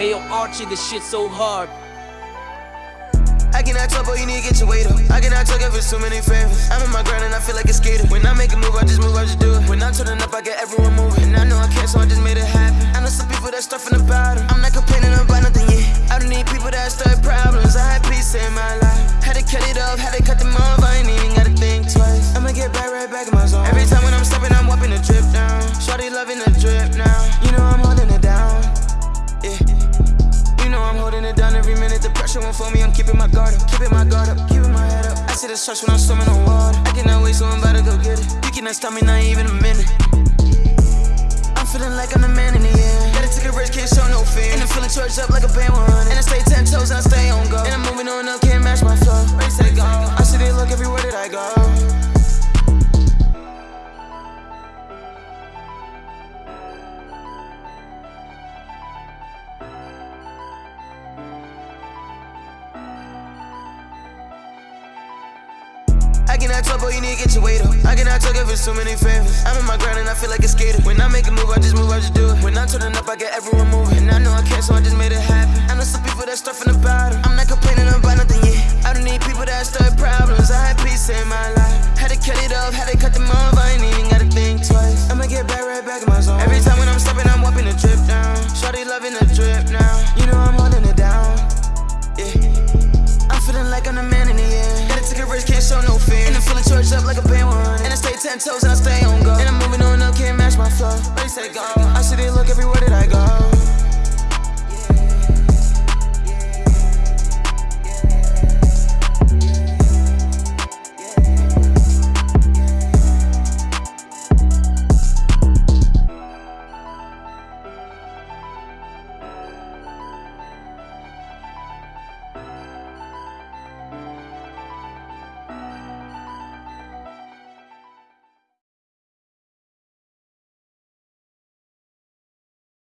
Hey yo, Archie, this shit so hard. I cannot talk, but you need to get your weight up. I cannot talk if it's too many favors. I'm on my grind and I feel like a skater. When I make a move, I just move, I just do it. When I'm turning up, I get everyone moving. And I know I can't, so I just made it happen. I know some people that stuff in the bottom. I'm not complaining about nothing yet. I don't need people that start problems. I had peace in my life. Had to cut it off, had to cut them off. I ain't even gotta think twice. I'ma get back right back in my zone. Every time when I'm stepping, I'm wiping the drip down. Shorty loving the drip now. You know I'm pressure won't fool me. I'm keeping my guard up, keeping my guard up, keeping my head up. I see the stars when I'm swimming on water. I cannot wait, so I'm about to go get it. You cannot stop me, not even a minute. I'm feeling like I'm the man in the air. Gotta take a risk, can't show no fear. And I'm feeling charged up like a band 100. And I stay 10 toes and I stay on go. And I'm moving on up, can't match my flow. Ready, set, go. I see they look everywhere that I go. Cannot talk, boy, you need to get your weight up. I cannot talk if it's too many favors. I'm on my grind and I feel like a skater. When I make a move, I just move, I just do it. When I'm turning up, I get everyone moving. And I know I can't, so I just made it like a band one. And I stay ten toes and I stay on go. And I'm moving on up, can't match my flow. Ready, set, go.